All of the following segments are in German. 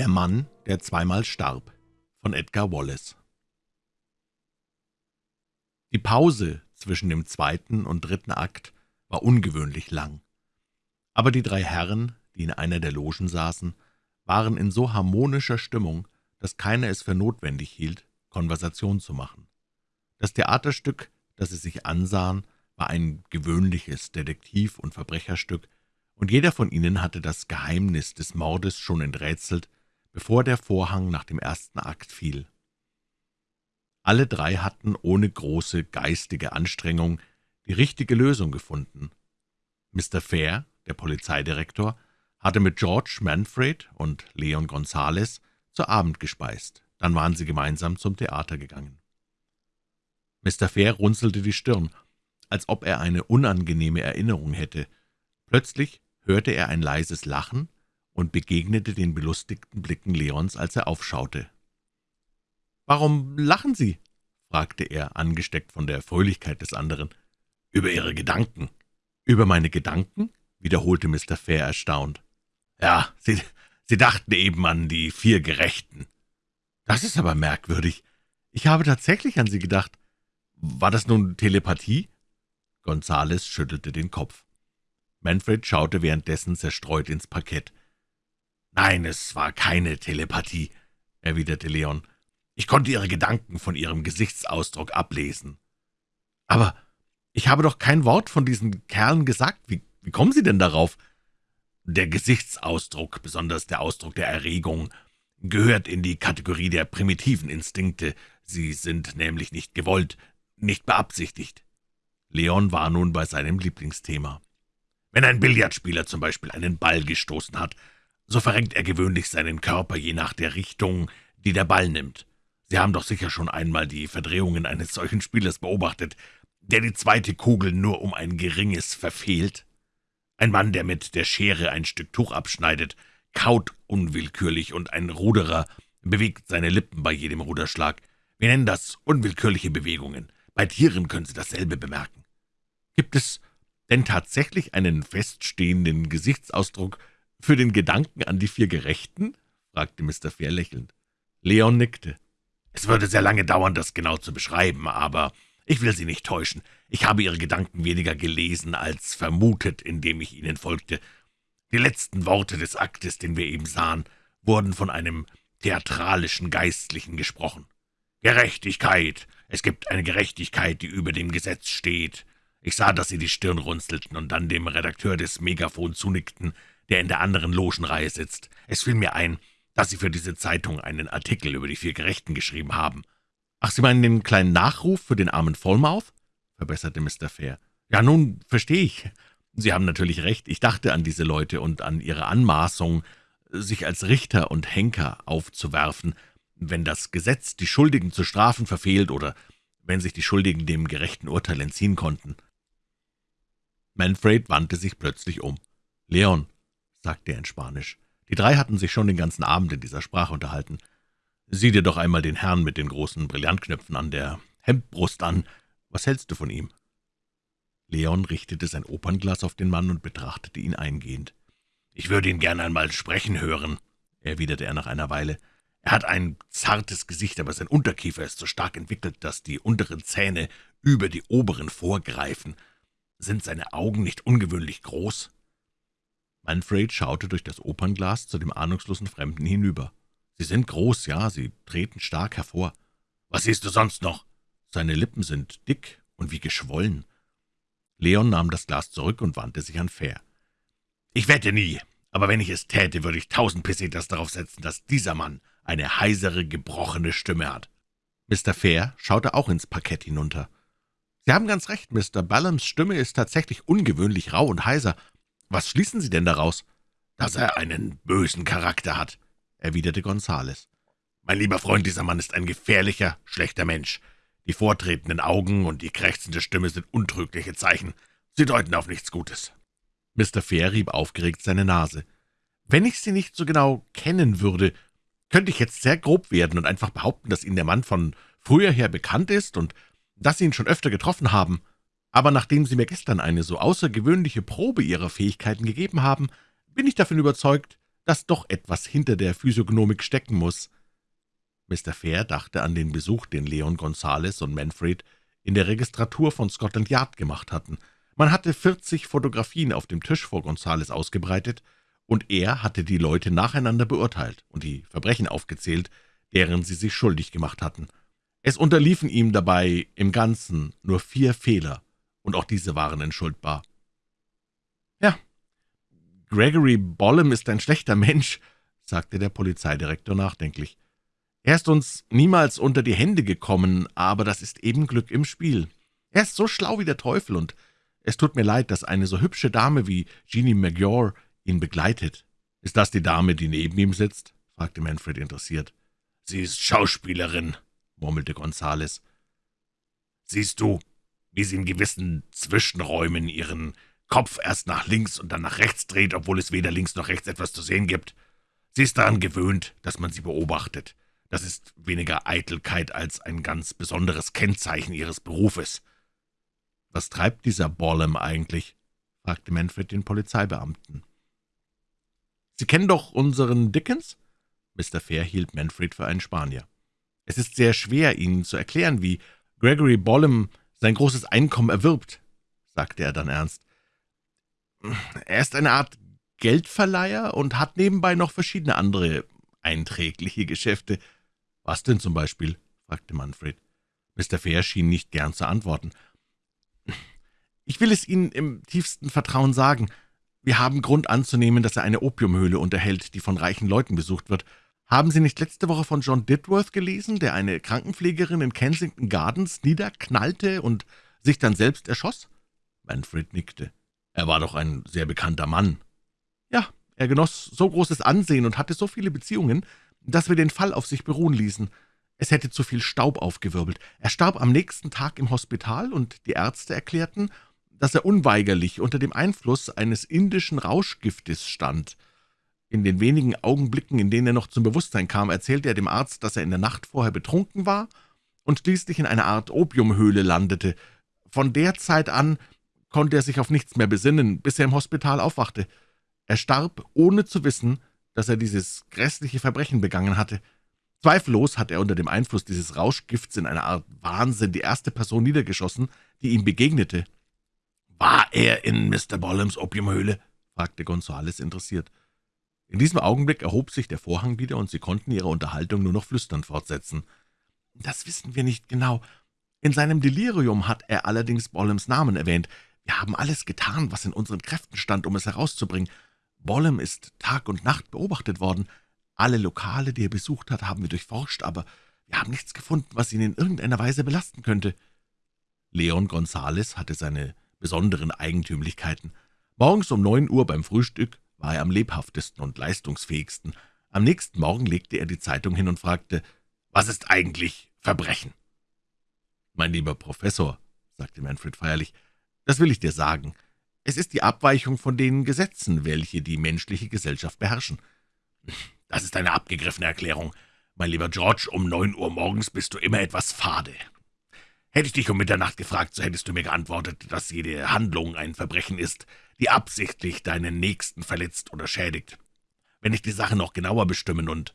Der Mann, der zweimal starb von Edgar Wallace Die Pause zwischen dem zweiten und dritten Akt war ungewöhnlich lang. Aber die drei Herren, die in einer der Logen saßen, waren in so harmonischer Stimmung, dass keiner es für notwendig hielt, Konversation zu machen. Das Theaterstück, das sie sich ansahen, war ein gewöhnliches Detektiv- und Verbrecherstück, und jeder von ihnen hatte das Geheimnis des Mordes schon enträtselt, bevor der Vorhang nach dem ersten Akt fiel. Alle drei hatten ohne große geistige Anstrengung die richtige Lösung gefunden. Mr. Fair, der Polizeidirektor, hatte mit George Manfred und Leon Gonzales zu Abend gespeist. Dann waren sie gemeinsam zum Theater gegangen. Mr. Fair runzelte die Stirn, als ob er eine unangenehme Erinnerung hätte. Plötzlich hörte er ein leises Lachen und begegnete den belustigten Blicken Leons, als er aufschaute. »Warum lachen Sie?« fragte er, angesteckt von der Fröhlichkeit des anderen. »Über Ihre Gedanken.« »Über meine Gedanken?« wiederholte Mr. Fair erstaunt. »Ja, Sie, Sie dachten eben an die vier Gerechten.« »Das ist aber merkwürdig. Ich habe tatsächlich an Sie gedacht. War das nun Telepathie?« Gonzales schüttelte den Kopf. Manfred schaute währenddessen zerstreut ins Parkett. »Nein, es war keine Telepathie«, erwiderte Leon. »Ich konnte Ihre Gedanken von Ihrem Gesichtsausdruck ablesen.« »Aber ich habe doch kein Wort von diesen Kerlen gesagt. Wie, wie kommen Sie denn darauf?« »Der Gesichtsausdruck, besonders der Ausdruck der Erregung, gehört in die Kategorie der primitiven Instinkte. Sie sind nämlich nicht gewollt, nicht beabsichtigt.« Leon war nun bei seinem Lieblingsthema. Wenn ein Billardspieler zum Beispiel einen Ball gestoßen hat, so verrenkt er gewöhnlich seinen Körper je nach der Richtung, die der Ball nimmt. Sie haben doch sicher schon einmal die Verdrehungen eines solchen Spielers beobachtet, der die zweite Kugel nur um ein geringes verfehlt. Ein Mann, der mit der Schere ein Stück Tuch abschneidet, kaut unwillkürlich, und ein Ruderer bewegt seine Lippen bei jedem Ruderschlag. Wir nennen das unwillkürliche Bewegungen. Bei Tieren können Sie dasselbe bemerken. Gibt es denn tatsächlich einen feststehenden Gesichtsausdruck für den Gedanken an die vier Gerechten?« fragte Mr. Fair lächelnd. Leon nickte. »Es würde sehr lange dauern, das genau zu beschreiben, aber ich will Sie nicht täuschen. Ich habe Ihre Gedanken weniger gelesen als vermutet, indem ich Ihnen folgte. Die letzten Worte des Aktes, den wir eben sahen, wurden von einem theatralischen Geistlichen gesprochen. Gerechtigkeit! Es gibt eine Gerechtigkeit, die über dem Gesetz steht. Ich sah, dass Sie die Stirn runzelten und dann dem Redakteur des Megafon zunickten, der in der anderen Logenreihe sitzt. Es fiel mir ein, dass Sie für diese Zeitung einen Artikel über die vier Gerechten geschrieben haben. »Ach, Sie meinen den kleinen Nachruf für den armen Vollmouth?« verbesserte Mr. Fair. »Ja, nun verstehe ich. Sie haben natürlich recht. Ich dachte an diese Leute und an ihre Anmaßung, sich als Richter und Henker aufzuwerfen, wenn das Gesetz die Schuldigen zu strafen verfehlt oder wenn sich die Schuldigen dem gerechten Urteil entziehen konnten.« Manfred wandte sich plötzlich um. »Leon«, sagte er in Spanisch. Die drei hatten sich schon den ganzen Abend in dieser Sprache unterhalten. »Sieh dir doch einmal den Herrn mit den großen Brillantknöpfen an der Hemdbrust an. Was hältst du von ihm?« Leon richtete sein Opernglas auf den Mann und betrachtete ihn eingehend. »Ich würde ihn gern einmal sprechen hören«, erwiderte er nach einer Weile. »Er hat ein zartes Gesicht, aber sein Unterkiefer ist so stark entwickelt, dass die unteren Zähne über die oberen vorgreifen. Sind seine Augen nicht ungewöhnlich groß?« Manfred schaute durch das Opernglas zu dem ahnungslosen Fremden hinüber. »Sie sind groß, ja, sie treten stark hervor. Was siehst du sonst noch?« »Seine Lippen sind dick und wie geschwollen.« Leon nahm das Glas zurück und wandte sich an Fair. »Ich wette nie, aber wenn ich es täte, würde ich tausend Pesetas darauf setzen, dass dieser Mann eine heisere, gebrochene Stimme hat.« Mr. Fair schaute auch ins Parkett hinunter. »Sie haben ganz recht, Mr. Ballams Stimme ist tatsächlich ungewöhnlich rau und heiser. Was schließen Sie denn daraus?« »Dass er einen bösen Charakter hat«, erwiderte Gonzales. »Mein lieber Freund, dieser Mann ist ein gefährlicher, schlechter Mensch. Die vortretenden Augen und die krächzende Stimme sind untrügliche Zeichen. Sie deuten auf nichts Gutes.« Mr. Fair rieb aufgeregt seine Nase. »Wenn ich Sie nicht so genau kennen würde, könnte ich jetzt sehr grob werden und einfach behaupten, dass Ihnen der Mann von früher her bekannt ist und dass Sie ihn schon öfter getroffen haben. Aber nachdem Sie mir gestern eine so außergewöhnliche Probe Ihrer Fähigkeiten gegeben haben, bin ich davon überzeugt, dass doch etwas hinter der Physiognomik stecken muss. Mr. Fair dachte an den Besuch, den Leon Gonzales und Manfred in der Registratur von Scotland Yard gemacht hatten. Man hatte vierzig Fotografien auf dem Tisch vor Gonzales ausgebreitet, und er hatte die Leute nacheinander beurteilt und die Verbrechen aufgezählt, deren sie sich schuldig gemacht hatten. Es unterliefen ihm dabei im Ganzen nur vier Fehler, und auch diese waren entschuldbar. »Ja, Gregory Bollem ist ein schlechter Mensch«, sagte der Polizeidirektor nachdenklich. »Er ist uns niemals unter die Hände gekommen, aber das ist eben Glück im Spiel. Er ist so schlau wie der Teufel, und es tut mir leid, dass eine so hübsche Dame wie Jeannie McGraw ihn begleitet. »Ist das die Dame, die neben ihm sitzt?« fragte Manfred interessiert. »Sie ist Schauspielerin«, murmelte Gonzales. »Siehst du, wie sie in gewissen Zwischenräumen ihren Kopf erst nach links und dann nach rechts dreht, obwohl es weder links noch rechts etwas zu sehen gibt? Sie ist daran gewöhnt, dass man sie beobachtet. Das ist weniger Eitelkeit als ein ganz besonderes Kennzeichen ihres Berufes.« »Was treibt dieser Bollem eigentlich?« fragte Manfred den Polizeibeamten. »Sie kennen doch unseren Dickens?« Mr. Fair hielt Manfred für einen Spanier. »Es ist sehr schwer, Ihnen zu erklären, wie Gregory Bollem sein großes Einkommen erwirbt«, sagte er dann ernst. »Er ist eine Art Geldverleiher und hat nebenbei noch verschiedene andere einträgliche Geschäfte.« »Was denn zum Beispiel?« fragte Manfred. Mr. Fair schien nicht gern zu antworten. »Ich will es Ihnen im tiefsten Vertrauen sagen. Wir haben Grund anzunehmen, dass er eine Opiumhöhle unterhält, die von reichen Leuten besucht wird. Haben Sie nicht letzte Woche von John Ditworth gelesen, der eine Krankenpflegerin in Kensington Gardens niederknallte und sich dann selbst erschoss?« Manfred nickte. »Er war doch ein sehr bekannter Mann.« »Ja, er genoss so großes Ansehen und hatte so viele Beziehungen, dass wir den Fall auf sich beruhen ließen. Es hätte zu viel Staub aufgewirbelt. Er starb am nächsten Tag im Hospital, und die Ärzte erklärten, dass er unweigerlich unter dem Einfluss eines indischen Rauschgiftes stand. In den wenigen Augenblicken, in denen er noch zum Bewusstsein kam, erzählte er dem Arzt, dass er in der Nacht vorher betrunken war und schließlich in einer Art Opiumhöhle landete. Von der Zeit an konnte er sich auf nichts mehr besinnen, bis er im Hospital aufwachte. Er starb, ohne zu wissen, dass er dieses grässliche Verbrechen begangen hatte. Zweifellos hat er unter dem Einfluss dieses Rauschgifts in einer Art Wahnsinn die erste Person niedergeschossen, die ihm begegnete. »War er in Mr. Bollems Opiumhöhle?« fragte Gonzales interessiert. In diesem Augenblick erhob sich der Vorhang wieder, und sie konnten ihre Unterhaltung nur noch flüsternd fortsetzen. »Das wissen wir nicht genau. In seinem Delirium hat er allerdings Bollems Namen erwähnt. Wir haben alles getan, was in unseren Kräften stand, um es herauszubringen. Bollem ist Tag und Nacht beobachtet worden. Alle Lokale, die er besucht hat, haben wir durchforscht, aber wir haben nichts gefunden, was ihn in irgendeiner Weise belasten könnte.« Leon Gonzales hatte seine besonderen Eigentümlichkeiten. Morgens um neun Uhr beim Frühstück war er am lebhaftesten und leistungsfähigsten. Am nächsten Morgen legte er die Zeitung hin und fragte, »Was ist eigentlich Verbrechen?« »Mein lieber Professor«, sagte Manfred feierlich, »das will ich dir sagen. Es ist die Abweichung von den Gesetzen, welche die menschliche Gesellschaft beherrschen.« »Das ist eine abgegriffene Erklärung. Mein lieber George, um neun Uhr morgens bist du immer etwas fade. Hätte ich dich um Mitternacht gefragt, so hättest du mir geantwortet, dass jede Handlung ein Verbrechen ist, die absichtlich deinen Nächsten verletzt oder schädigt. Wenn ich die Sache noch genauer bestimmen und,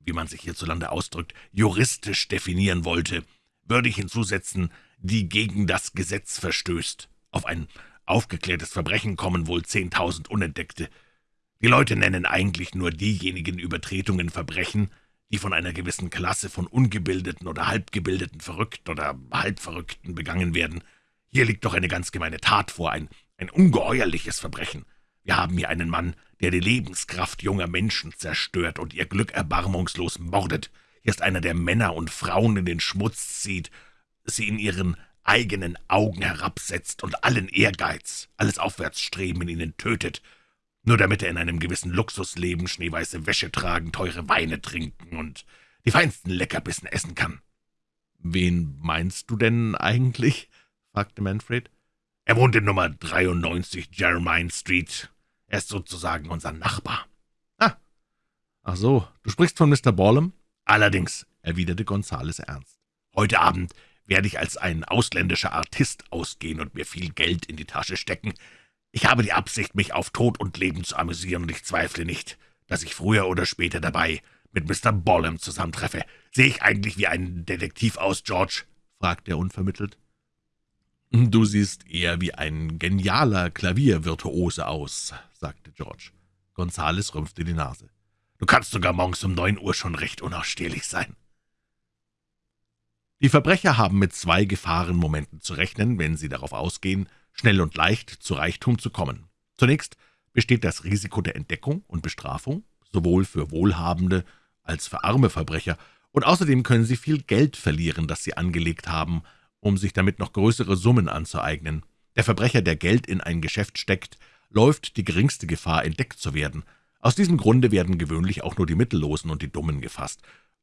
wie man sich hierzulande ausdrückt, juristisch definieren wollte, würde ich hinzusetzen, die gegen das Gesetz verstößt. Auf ein aufgeklärtes Verbrechen kommen wohl zehntausend Unentdeckte. Die Leute nennen eigentlich nur diejenigen Übertretungen Verbrechen, die von einer gewissen Klasse von ungebildeten oder halbgebildeten Verrückten oder Halbverrückten begangen werden. Hier liegt doch eine ganz gemeine Tat vor, ein, ein ungeheuerliches Verbrechen. Wir haben hier einen Mann, der die Lebenskraft junger Menschen zerstört und ihr Glück erbarmungslos mordet. Hier ist einer, der Männer und Frauen in den Schmutz zieht, sie in ihren eigenen Augen herabsetzt und allen Ehrgeiz, alles Aufwärtsstreben in ihnen tötet, nur damit er in einem gewissen Luxus leben, schneeweiße Wäsche tragen, teure Weine trinken und die feinsten Leckerbissen essen kann.« »Wen meinst du denn eigentlich?« fragte Manfred. »Er wohnt in Nummer 93 Jermyn Street. Er ist sozusagen unser Nachbar.« »Ah, ach so, du sprichst von Mr. Ballum?« »Allerdings«, erwiderte Gonzales ernst. »Heute Abend werde ich als ein ausländischer Artist ausgehen und mir viel Geld in die Tasche stecken, ich habe die Absicht, mich auf Tod und Leben zu amüsieren, und ich zweifle nicht, dass ich früher oder später dabei mit Mr. Bollem zusammentreffe. Sehe ich eigentlich wie ein Detektiv aus, George?« fragte er unvermittelt. »Du siehst eher wie ein genialer Klaviervirtuose aus«, sagte George. Gonzales rümpfte die Nase. »Du kannst sogar morgens um neun Uhr schon recht unausstehlich sein.« Die Verbrecher haben mit zwei Gefahrenmomenten zu rechnen, wenn sie darauf ausgehen, schnell und leicht zu Reichtum zu kommen. Zunächst besteht das Risiko der Entdeckung und Bestrafung, sowohl für wohlhabende als für arme Verbrecher, und außerdem können sie viel Geld verlieren, das sie angelegt haben, um sich damit noch größere Summen anzueignen. Der Verbrecher, der Geld in ein Geschäft steckt, läuft die geringste Gefahr, entdeckt zu werden. Aus diesem Grunde werden gewöhnlich auch nur die Mittellosen und die Dummen gefasst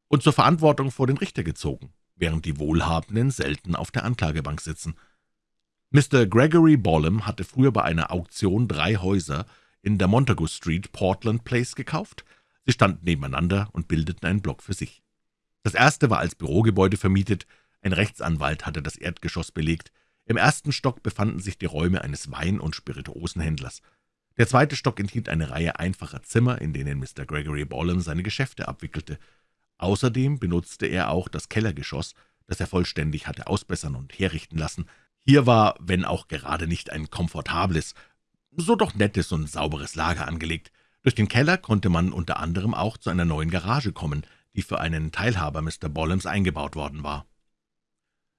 und zur Verantwortung vor den Richter gezogen, während die Wohlhabenden selten auf der Anklagebank sitzen. Mr. Gregory Bollem hatte früher bei einer Auktion drei Häuser in der Montagu Street, Portland Place, gekauft. Sie standen nebeneinander und bildeten einen Block für sich. Das erste war als Bürogebäude vermietet, ein Rechtsanwalt hatte das Erdgeschoss belegt, im ersten Stock befanden sich die Räume eines Wein- und Spirituosenhändlers. Der zweite Stock enthielt eine Reihe einfacher Zimmer, in denen Mr. Gregory Bollem seine Geschäfte abwickelte. Außerdem benutzte er auch das Kellergeschoss, das er vollständig hatte ausbessern und herrichten lassen. Hier war, wenn auch gerade nicht ein komfortables, so doch nettes und sauberes Lager angelegt. Durch den Keller konnte man unter anderem auch zu einer neuen Garage kommen, die für einen Teilhaber Mr. Bollems eingebaut worden war.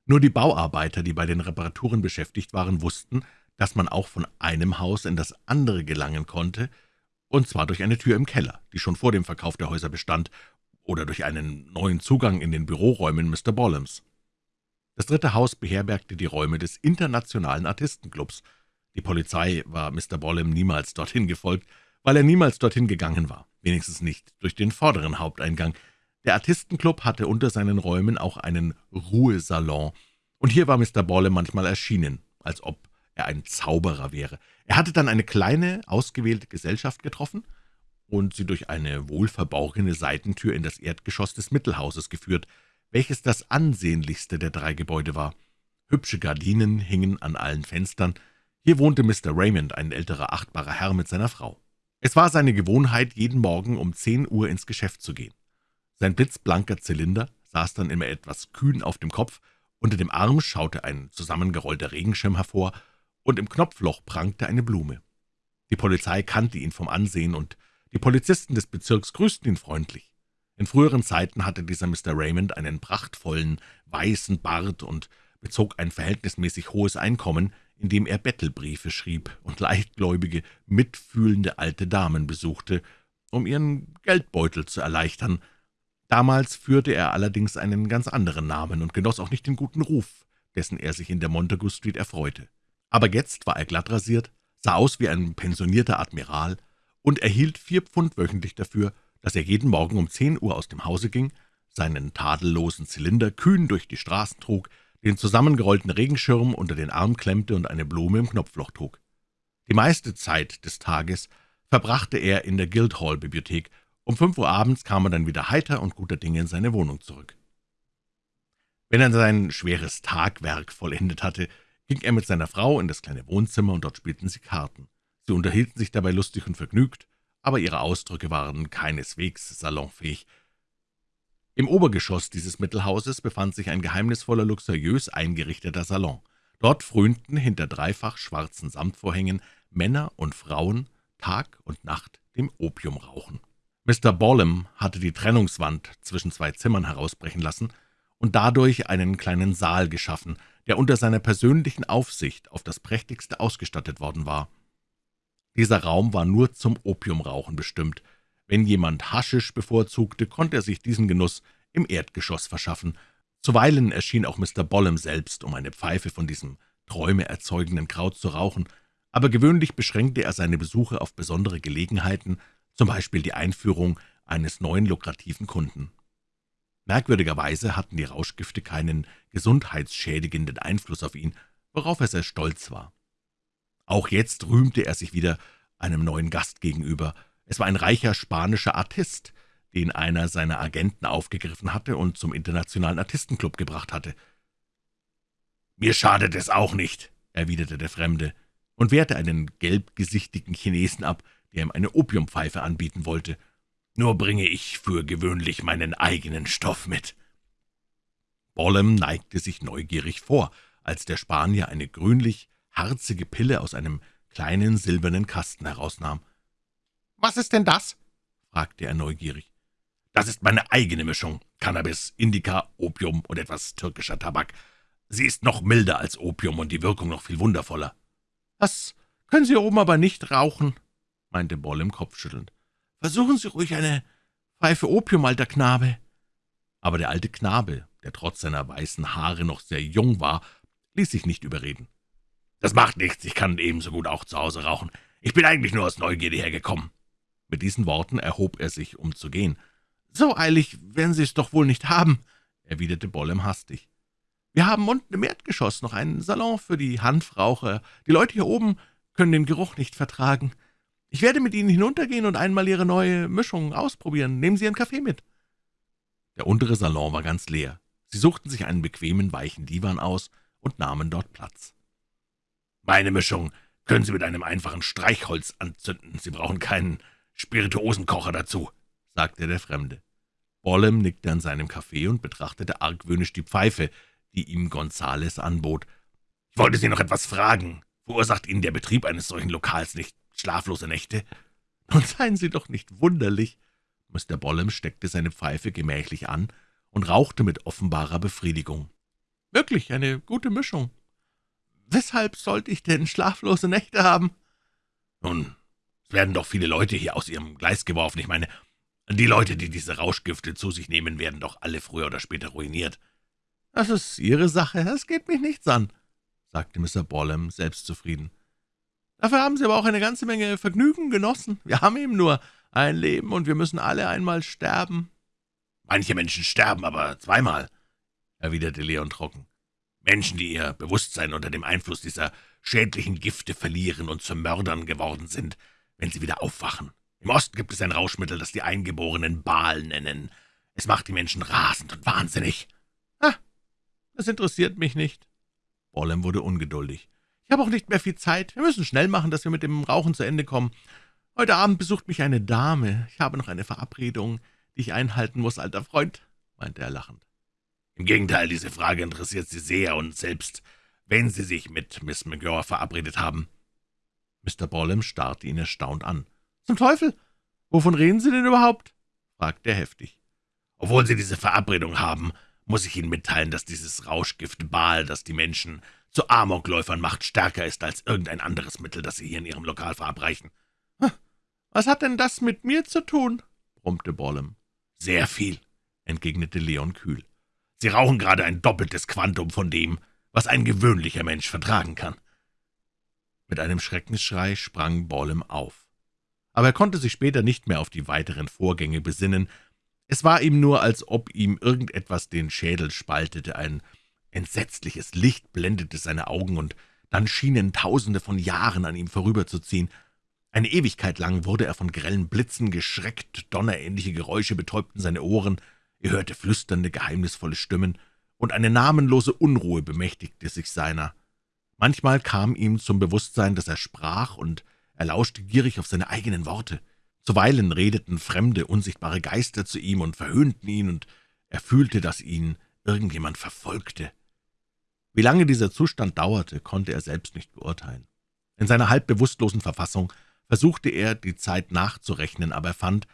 Nur die Bauarbeiter, die bei den Reparaturen beschäftigt waren, wussten, dass man auch von einem Haus in das andere gelangen konnte, und zwar durch eine Tür im Keller, die schon vor dem Verkauf der Häuser bestand, oder durch einen neuen Zugang in den Büroräumen Mr. Bollems. Das dritte Haus beherbergte die Räume des Internationalen Artistenclubs. Die Polizei war Mr. Bollem niemals dorthin gefolgt, weil er niemals dorthin gegangen war, wenigstens nicht durch den vorderen Haupteingang. Der Artistenclub hatte unter seinen Räumen auch einen Ruhesalon, und hier war Mr. Bollem manchmal erschienen, als ob er ein Zauberer wäre. Er hatte dann eine kleine, ausgewählte Gesellschaft getroffen und sie durch eine wohlverborgene Seitentür in das Erdgeschoss des Mittelhauses geführt, welches das ansehnlichste der drei Gebäude war. Hübsche Gardinen hingen an allen Fenstern. Hier wohnte Mr. Raymond, ein älterer, achtbarer Herr mit seiner Frau. Es war seine Gewohnheit, jeden Morgen um zehn Uhr ins Geschäft zu gehen. Sein blitzblanker Zylinder saß dann immer etwas kühn auf dem Kopf, unter dem Arm schaute ein zusammengerollter Regenschirm hervor, und im Knopfloch prangte eine Blume. Die Polizei kannte ihn vom Ansehen, und die Polizisten des Bezirks grüßten ihn freundlich. In früheren Zeiten hatte dieser Mr. Raymond einen prachtvollen, weißen Bart und bezog ein verhältnismäßig hohes Einkommen, indem er Bettelbriefe schrieb und leichtgläubige, mitfühlende alte Damen besuchte, um ihren Geldbeutel zu erleichtern. Damals führte er allerdings einen ganz anderen Namen und genoss auch nicht den guten Ruf, dessen er sich in der Montagu Street erfreute. Aber jetzt war er glatt rasiert, sah aus wie ein pensionierter Admiral und erhielt vier Pfund wöchentlich dafür, dass er jeden Morgen um zehn Uhr aus dem Hause ging, seinen tadellosen Zylinder kühn durch die Straßen trug, den zusammengerollten Regenschirm unter den Arm klemmte und eine Blume im Knopfloch trug. Die meiste Zeit des Tages verbrachte er in der Guildhall-Bibliothek. Um fünf Uhr abends kam er dann wieder heiter und guter Dinge in seine Wohnung zurück. Wenn er sein schweres Tagwerk vollendet hatte, ging er mit seiner Frau in das kleine Wohnzimmer, und dort spielten sie Karten. Sie unterhielten sich dabei lustig und vergnügt, aber ihre Ausdrücke waren keineswegs salonfähig. Im Obergeschoss dieses Mittelhauses befand sich ein geheimnisvoller, luxuriös eingerichteter Salon. Dort frönten hinter dreifach schwarzen Samtvorhängen Männer und Frauen Tag und Nacht dem Opiumrauchen. Mr. Bollem hatte die Trennungswand zwischen zwei Zimmern herausbrechen lassen und dadurch einen kleinen Saal geschaffen, der unter seiner persönlichen Aufsicht auf das prächtigste ausgestattet worden war. Dieser Raum war nur zum Opiumrauchen bestimmt, wenn jemand Haschisch bevorzugte, konnte er sich diesen Genuss im Erdgeschoss verschaffen. Zuweilen erschien auch Mr. Bollem selbst, um eine Pfeife von diesem träumeerzeugenden Kraut zu rauchen, aber gewöhnlich beschränkte er seine Besuche auf besondere Gelegenheiten, zum Beispiel die Einführung eines neuen lukrativen Kunden. Merkwürdigerweise hatten die Rauschgifte keinen gesundheitsschädigenden Einfluss auf ihn, worauf er sehr stolz war. Auch jetzt rühmte er sich wieder einem neuen Gast gegenüber, es war ein reicher spanischer Artist, den einer seiner Agenten aufgegriffen hatte und zum Internationalen Artistenclub gebracht hatte. »Mir schadet es auch nicht«, erwiderte der Fremde und wehrte einen gelbgesichtigen Chinesen ab, der ihm eine Opiumpfeife anbieten wollte. nur bringe ich für gewöhnlich meinen eigenen Stoff mit.« Bollem neigte sich neugierig vor, als der Spanier eine grünlich harzige Pille aus einem kleinen silbernen Kasten herausnahm. »Was ist denn das?« fragte er neugierig. »Das ist meine eigene Mischung. Cannabis, Indica, Opium und etwas türkischer Tabak. Sie ist noch milder als Opium und die Wirkung noch viel wundervoller.« »Das können Sie oben aber nicht rauchen«, meinte Bollem kopfschüttelnd. »Versuchen Sie ruhig eine Pfeife Opium, alter Knabe.« Aber der alte Knabe, der trotz seiner weißen Haare noch sehr jung war, ließ sich nicht überreden. »Das macht nichts, ich kann ebenso gut auch zu Hause rauchen. Ich bin eigentlich nur aus Neugierde hergekommen.« Mit diesen Worten erhob er sich, um zu gehen. »So eilig werden Sie es doch wohl nicht haben«, erwiderte Bollem hastig. »Wir haben unten im Erdgeschoss noch einen Salon für die Hanfraucher. Die Leute hier oben können den Geruch nicht vertragen. Ich werde mit Ihnen hinuntergehen und einmal Ihre neue Mischung ausprobieren. Nehmen Sie Ihren Kaffee mit.« Der untere Salon war ganz leer. Sie suchten sich einen bequemen, weichen Divan aus und nahmen dort Platz. »Meine Mischung können Sie mit einem einfachen Streichholz anzünden. Sie brauchen keinen Spirituosenkocher dazu«, sagte der Fremde. Bollem nickte an seinem Kaffee und betrachtete argwöhnisch die Pfeife, die ihm Gonzales anbot. »Ich wollte Sie noch etwas fragen. Verursacht Ihnen der Betrieb eines solchen Lokals nicht schlaflose Nächte?« »Nun seien Sie doch nicht wunderlich.« Mr. Bollem steckte seine Pfeife gemächlich an und rauchte mit offenbarer Befriedigung. »Wirklich eine gute Mischung. Weshalb sollte ich denn schlaflose Nächte haben?« »Nun, es werden doch viele Leute hier aus ihrem Gleis geworfen. Ich meine, die Leute, die diese Rauschgifte zu sich nehmen, werden doch alle früher oder später ruiniert.« »Das ist Ihre Sache, es geht mich nichts an«, sagte Mr. Bollem selbstzufrieden. »Dafür haben Sie aber auch eine ganze Menge Vergnügen genossen. Wir haben eben nur ein Leben, und wir müssen alle einmal sterben.« »Manche Menschen sterben aber zweimal«, erwiderte Leon trocken. »Menschen, die ihr Bewusstsein unter dem Einfluss dieser schädlichen Gifte verlieren und zu Mördern geworden sind, wenn sie wieder aufwachen. Im Osten gibt es ein Rauschmittel, das die Eingeborenen Baal nennen. Es macht die Menschen rasend und wahnsinnig.« »Ah, das interessiert mich nicht.« Bollem wurde ungeduldig. »Ich habe auch nicht mehr viel Zeit. Wir müssen schnell machen, dass wir mit dem Rauchen zu Ende kommen. Heute Abend besucht mich eine Dame. Ich habe noch eine Verabredung, die ich einhalten muss, alter Freund«, meinte er lachend. »Im Gegenteil, diese Frage interessiert Sie sehr, und selbst wenn Sie sich mit Miss McGraw verabredet haben.« Mr. Bollem starrte ihn erstaunt an. »Zum Teufel! Wovon reden Sie denn überhaupt?« fragte er heftig. »Obwohl Sie diese Verabredung haben, muss ich Ihnen mitteilen, dass dieses Rauschgift Baal, das die Menschen zu Amokläufern macht, stärker ist als irgendein anderes Mittel, das Sie hier in Ihrem Lokal verabreichen.« »Was hat denn das mit mir zu tun?« brummte Bollem. »Sehr viel«, entgegnete Leon kühl. »Sie rauchen gerade ein doppeltes Quantum von dem, was ein gewöhnlicher Mensch vertragen kann.« Mit einem Schreckensschrei sprang Bollem auf. Aber er konnte sich später nicht mehr auf die weiteren Vorgänge besinnen. Es war ihm nur, als ob ihm irgendetwas den Schädel spaltete, ein entsetzliches Licht blendete seine Augen, und dann schienen Tausende von Jahren an ihm vorüberzuziehen. Eine Ewigkeit lang wurde er von grellen Blitzen geschreckt, donnerähnliche Geräusche betäubten seine Ohren, er hörte flüsternde, geheimnisvolle Stimmen, und eine namenlose Unruhe bemächtigte sich seiner. Manchmal kam ihm zum Bewusstsein, dass er sprach, und er lauschte gierig auf seine eigenen Worte. Zuweilen redeten fremde, unsichtbare Geister zu ihm und verhöhnten ihn, und er fühlte, dass ihn irgendjemand verfolgte. Wie lange dieser Zustand dauerte, konnte er selbst nicht beurteilen. In seiner halb bewusstlosen Verfassung versuchte er, die Zeit nachzurechnen, aber er fand,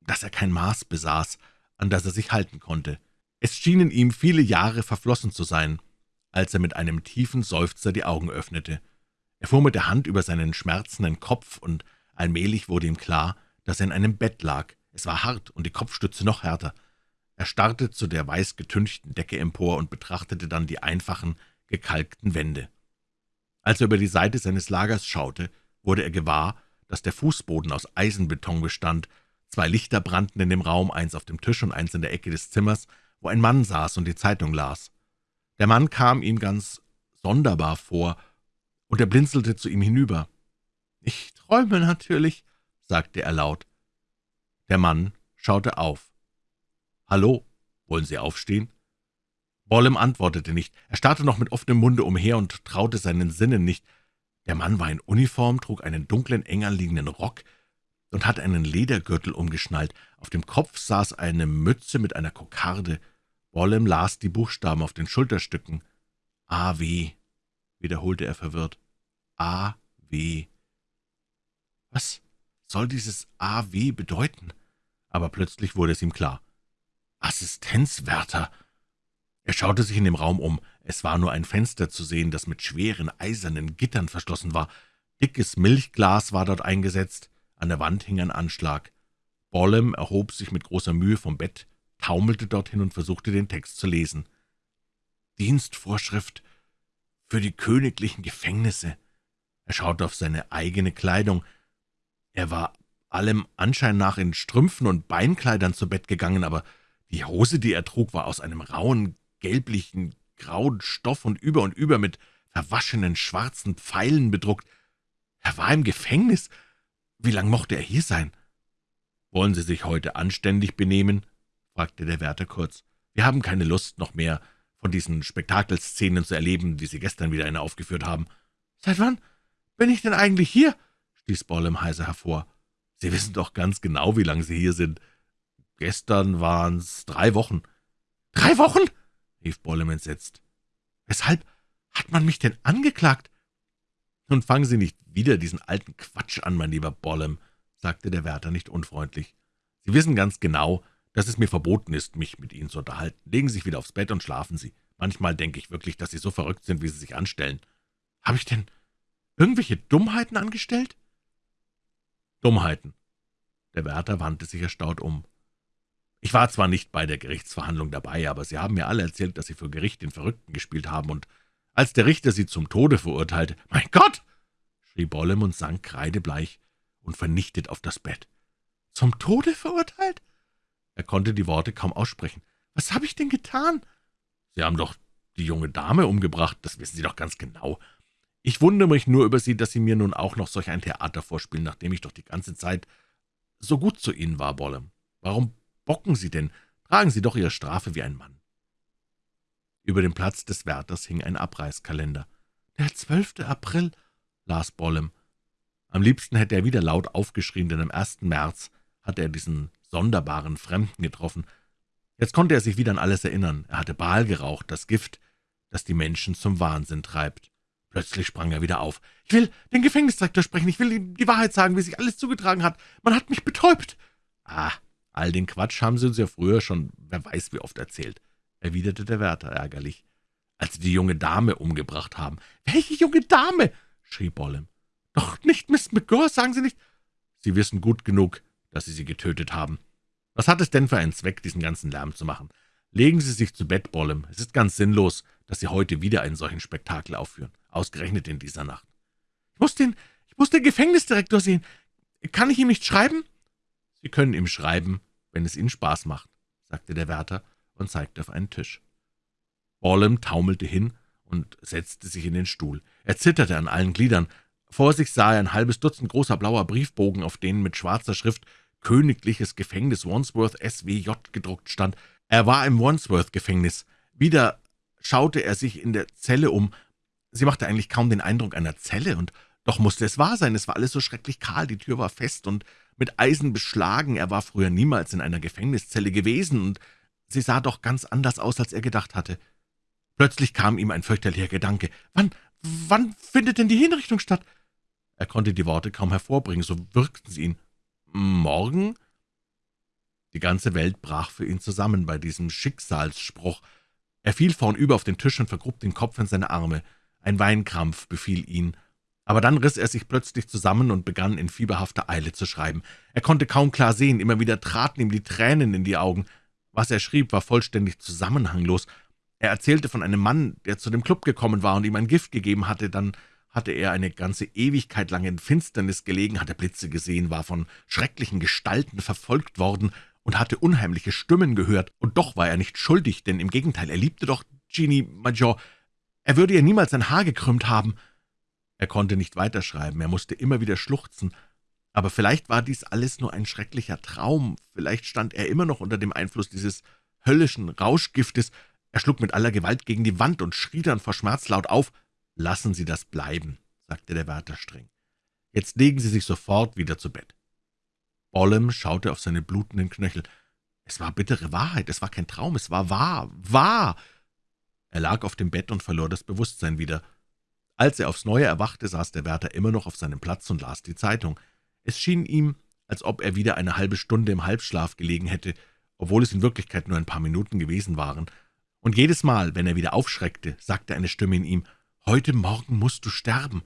dass er kein Maß besaß, an das er sich halten konnte. Es schienen ihm viele Jahre verflossen zu sein, als er mit einem tiefen Seufzer die Augen öffnete. Er fuhr mit der Hand über seinen schmerzenden Kopf, und allmählich wurde ihm klar, dass er in einem Bett lag. Es war hart und die Kopfstütze noch härter. Er starrte zu der weiß getünchten Decke empor und betrachtete dann die einfachen, gekalkten Wände. Als er über die Seite seines Lagers schaute, wurde er gewahr, dass der Fußboden aus Eisenbeton bestand. Zwei Lichter brannten in dem Raum, eins auf dem Tisch und eins in der Ecke des Zimmers, wo ein Mann saß und die Zeitung las. Der Mann kam ihm ganz sonderbar vor, und er blinzelte zu ihm hinüber. »Ich träume natürlich«, sagte er laut. Der Mann schaute auf. »Hallo, wollen Sie aufstehen?« Bollem antwortete nicht. Er starrte noch mit offenem Munde umher und traute seinen Sinnen nicht. Der Mann war in Uniform, trug einen dunklen, eng anliegenden Rock. Und hatte einen Ledergürtel umgeschnallt. Auf dem Kopf saß eine Mütze mit einer Kokarde. Bollem las die Buchstaben auf den Schulterstücken. A.W., wiederholte er verwirrt. A.W. Was soll dieses A.W. bedeuten? Aber plötzlich wurde es ihm klar. Assistenzwärter! Er schaute sich in dem Raum um. Es war nur ein Fenster zu sehen, das mit schweren, eisernen Gittern verschlossen war. Dickes Milchglas war dort eingesetzt. An der Wand hing ein Anschlag. Bollem erhob sich mit großer Mühe vom Bett, taumelte dorthin und versuchte, den Text zu lesen. Dienstvorschrift für die königlichen Gefängnisse. Er schaute auf seine eigene Kleidung. Er war allem Anschein nach in Strümpfen und Beinkleidern zu Bett gegangen, aber die Hose, die er trug, war aus einem rauen, gelblichen, grauen Stoff und über und über mit verwaschenen schwarzen Pfeilen bedruckt. Er war im Gefängnis. Wie lang mochte er hier sein? »Wollen Sie sich heute anständig benehmen?« fragte der Wärter kurz. »Wir haben keine Lust, noch mehr von diesen Spektakelszenen zu erleben, die Sie gestern wieder eine aufgeführt haben.« »Seit wann bin ich denn eigentlich hier?« stieß Bollem heiser hervor. »Sie wissen doch ganz genau, wie lange Sie hier sind. Gestern waren's drei Wochen.« »Drei Wochen?« rief Bollem entsetzt. »Weshalb hat man mich denn angeklagt?« »Nun fangen Sie nicht wieder diesen alten Quatsch an, mein lieber Bollem«, sagte der Wärter nicht unfreundlich. »Sie wissen ganz genau, dass es mir verboten ist, mich mit Ihnen zu unterhalten. Legen Sie sich wieder aufs Bett und schlafen Sie. Manchmal denke ich wirklich, dass Sie so verrückt sind, wie Sie sich anstellen. Habe ich denn irgendwelche Dummheiten angestellt?« »Dummheiten.« Der Wärter wandte sich erstaunt um. »Ich war zwar nicht bei der Gerichtsverhandlung dabei, aber Sie haben mir alle erzählt, dass Sie vor Gericht den Verrückten gespielt haben, und als der Richter Sie zum Tode verurteilte, »Mein Gott!« schrie Bollem und sank kreidebleich und vernichtet auf das Bett. »Zum Tode verurteilt?« Er konnte die Worte kaum aussprechen. »Was habe ich denn getan?« »Sie haben doch die junge Dame umgebracht, das wissen Sie doch ganz genau. Ich wundere mich nur über Sie, dass Sie mir nun auch noch solch ein Theater vorspielen, nachdem ich doch die ganze Zeit so gut zu Ihnen war, Bollem. Warum bocken Sie denn? Tragen Sie doch Ihre Strafe wie ein Mann.« Über dem Platz des Wärters hing ein Abreißkalender. »Der 12. April«, las Bollem. Am liebsten hätte er wieder laut aufgeschrien, denn am 1. März hatte er diesen sonderbaren Fremden getroffen. Jetzt konnte er sich wieder an alles erinnern. Er hatte Baal geraucht, das Gift, das die Menschen zum Wahnsinn treibt. Plötzlich sprang er wieder auf. »Ich will den Gefängnisdirektor sprechen. Ich will ihm die Wahrheit sagen, wie sich alles zugetragen hat. Man hat mich betäubt.« »Ah, All den Quatsch haben Sie uns ja früher schon, wer weiß wie oft erzählt«, erwiderte der Wärter ärgerlich, als Sie die junge Dame umgebracht haben. »Welche junge Dame?« schrie Bollem. »Doch nicht Miss McGirr, sagen Sie nicht...« »Sie wissen gut genug, dass Sie sie getötet haben. Was hat es denn für einen Zweck, diesen ganzen Lärm zu machen? Legen Sie sich zu Bett, Bollem. Es ist ganz sinnlos, dass Sie heute wieder einen solchen Spektakel aufführen, ausgerechnet in dieser Nacht.« »Ich muss den, ich muss den Gefängnisdirektor sehen. Kann ich ihm nicht schreiben?« »Sie können ihm schreiben, wenn es Ihnen Spaß macht«, sagte der Wärter und zeigte auf einen Tisch. Bollem taumelte hin und setzte sich in den Stuhl. Er zitterte an allen Gliedern. Vor sich sah er ein halbes Dutzend großer blauer Briefbogen, auf denen mit schwarzer Schrift »Königliches Gefängnis Wandsworth SWJ« gedruckt stand. Er war im Wandsworth-Gefängnis. Wieder schaute er sich in der Zelle um. Sie machte eigentlich kaum den Eindruck einer Zelle, und doch musste es wahr sein. Es war alles so schrecklich kahl, die Tür war fest und mit Eisen beschlagen. Er war früher niemals in einer Gefängniszelle gewesen, und sie sah doch ganz anders aus, als er gedacht hatte. Plötzlich kam ihm ein fürchterlicher Gedanke. »Wann, wann findet denn die Hinrichtung statt?« Er konnte die Worte kaum hervorbringen, so wirkten sie ihn. »Morgen?« Die ganze Welt brach für ihn zusammen bei diesem Schicksalsspruch. Er fiel vornüber auf den Tisch und vergrub den Kopf in seine Arme. Ein Weinkrampf befiel ihn, aber dann riss er sich plötzlich zusammen und begann in fieberhafter Eile zu schreiben. Er konnte kaum klar sehen, immer wieder traten ihm die Tränen in die Augen. Was er schrieb, war vollständig zusammenhanglos. Er erzählte von einem Mann, der zu dem Club gekommen war und ihm ein Gift gegeben hatte, dann hatte er eine ganze Ewigkeit lang in Finsternis gelegen, hatte Blitze gesehen, war von schrecklichen Gestalten verfolgt worden und hatte unheimliche Stimmen gehört, und doch war er nicht schuldig, denn im Gegenteil, er liebte doch Jeannie Major. Er würde ihr niemals ein Haar gekrümmt haben. Er konnte nicht weiterschreiben, er musste immer wieder schluchzen. Aber vielleicht war dies alles nur ein schrecklicher Traum, vielleicht stand er immer noch unter dem Einfluss dieses höllischen Rauschgiftes. Er schlug mit aller Gewalt gegen die Wand und schrie dann vor Schmerz laut auf. »Lassen Sie das bleiben«, sagte der Wärter streng. »Jetzt legen Sie sich sofort wieder zu Bett.« Bollem schaute auf seine blutenden Knöchel. Es war bittere Wahrheit, es war kein Traum, es war wahr, wahr. Er lag auf dem Bett und verlor das Bewusstsein wieder. Als er aufs Neue erwachte, saß der Wärter immer noch auf seinem Platz und las die Zeitung. Es schien ihm, als ob er wieder eine halbe Stunde im Halbschlaf gelegen hätte, obwohl es in Wirklichkeit nur ein paar Minuten gewesen waren. Und jedes Mal, wenn er wieder aufschreckte, sagte eine Stimme in ihm, »Heute Morgen musst du sterben.«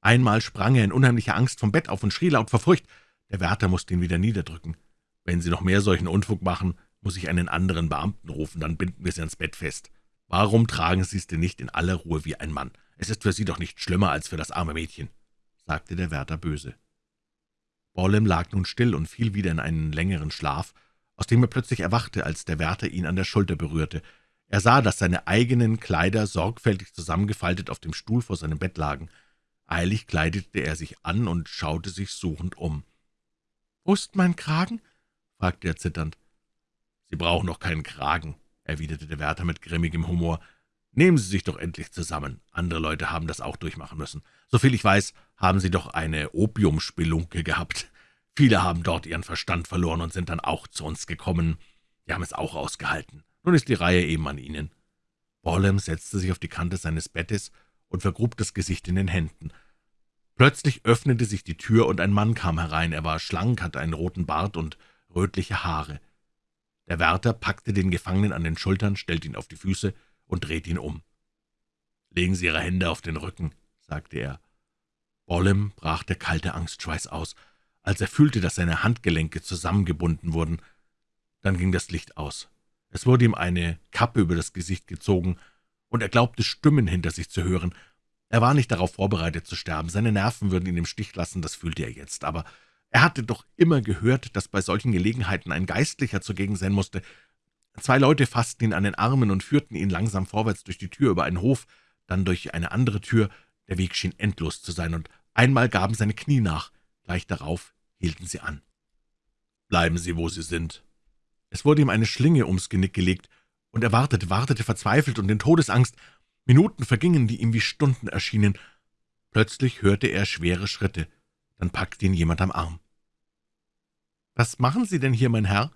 Einmal sprang er in unheimlicher Angst vom Bett auf und schrie laut vor Furcht. Der Wärter musste ihn wieder niederdrücken. »Wenn Sie noch mehr solchen Unfug machen, muss ich einen anderen Beamten rufen, dann binden wir Sie ans Bett fest. Warum tragen Sie es denn nicht in aller Ruhe wie ein Mann? Es ist für Sie doch nicht schlimmer als für das arme Mädchen«, sagte der Wärter böse. Bollem lag nun still und fiel wieder in einen längeren Schlaf, aus dem er plötzlich erwachte, als der Wärter ihn an der Schulter berührte. Er sah, dass seine eigenen Kleider sorgfältig zusammengefaltet auf dem Stuhl vor seinem Bett lagen. Eilig kleidete er sich an und schaute sich suchend um. »Wo ist mein Kragen?« fragte er zitternd. »Sie brauchen noch keinen Kragen«, erwiderte der Wärter mit grimmigem Humor. »Nehmen Sie sich doch endlich zusammen. Andere Leute haben das auch durchmachen müssen. Soviel ich weiß, haben Sie doch eine Opiumspelunke gehabt. Viele haben dort ihren Verstand verloren und sind dann auch zu uns gekommen. Wir haben es auch ausgehalten. Nun ist die Reihe eben an Ihnen.« Bollem setzte sich auf die Kante seines Bettes und vergrub das Gesicht in den Händen. Plötzlich öffnete sich die Tür, und ein Mann kam herein. Er war schlank, hatte einen roten Bart und rötliche Haare. Der Wärter packte den Gefangenen an den Schultern, stellte ihn auf die Füße und drehte ihn um. »Legen Sie Ihre Hände auf den Rücken«, sagte er. Bollem brach der kalte Angstschweiß aus, als er fühlte, dass seine Handgelenke zusammengebunden wurden. Dann ging das Licht aus. Es wurde ihm eine Kappe über das Gesicht gezogen, und er glaubte, Stimmen hinter sich zu hören. Er war nicht darauf vorbereitet zu sterben, seine Nerven würden ihn im Stich lassen, das fühlte er jetzt, aber er hatte doch immer gehört, dass bei solchen Gelegenheiten ein Geistlicher zugegen sein musste. Zwei Leute fassten ihn an den Armen und führten ihn langsam vorwärts durch die Tür über einen Hof, dann durch eine andere Tür. Der Weg schien endlos zu sein, und einmal gaben seine Knie nach. Gleich darauf hielten sie an. »Bleiben Sie, wo Sie sind.« Es wurde ihm eine Schlinge ums Genick gelegt, und er wartete, wartete verzweifelt und in Todesangst. Minuten vergingen, die ihm wie Stunden erschienen. Plötzlich hörte er schwere Schritte. Dann packte ihn jemand am Arm. »Was machen Sie denn hier, mein Herr?«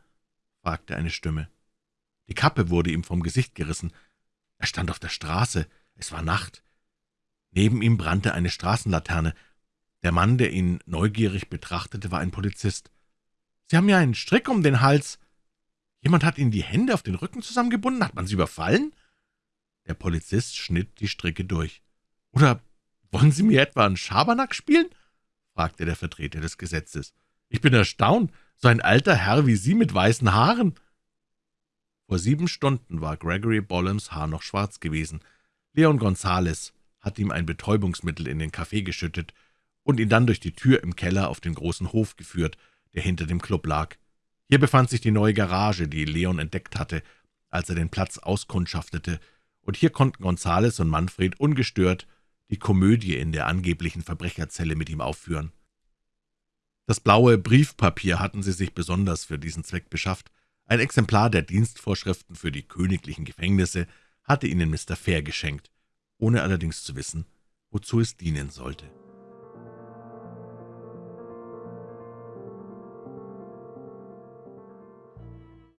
fragte eine Stimme. Die Kappe wurde ihm vom Gesicht gerissen. Er stand auf der Straße. Es war Nacht. Neben ihm brannte eine Straßenlaterne. Der Mann, der ihn neugierig betrachtete, war ein Polizist. »Sie haben ja einen Strick um den Hals.« Jemand hat Ihnen die Hände auf den Rücken zusammengebunden? Hat man Sie überfallen?« Der Polizist schnitt die Stricke durch. »Oder wollen Sie mir etwa einen Schabernack spielen?« fragte der Vertreter des Gesetzes. »Ich bin erstaunt, so ein alter Herr wie Sie mit weißen Haaren.« Vor sieben Stunden war Gregory Bollems Haar noch schwarz gewesen. Leon Gonzales hatte ihm ein Betäubungsmittel in den Kaffee geschüttet und ihn dann durch die Tür im Keller auf den großen Hof geführt, der hinter dem Club lag. Hier befand sich die neue Garage, die Leon entdeckt hatte, als er den Platz auskundschaftete, und hier konnten Gonzales und Manfred ungestört die Komödie in der angeblichen Verbrecherzelle mit ihm aufführen. Das blaue Briefpapier hatten sie sich besonders für diesen Zweck beschafft. Ein Exemplar der Dienstvorschriften für die königlichen Gefängnisse hatte ihnen Mr. Fair geschenkt, ohne allerdings zu wissen, wozu es dienen sollte.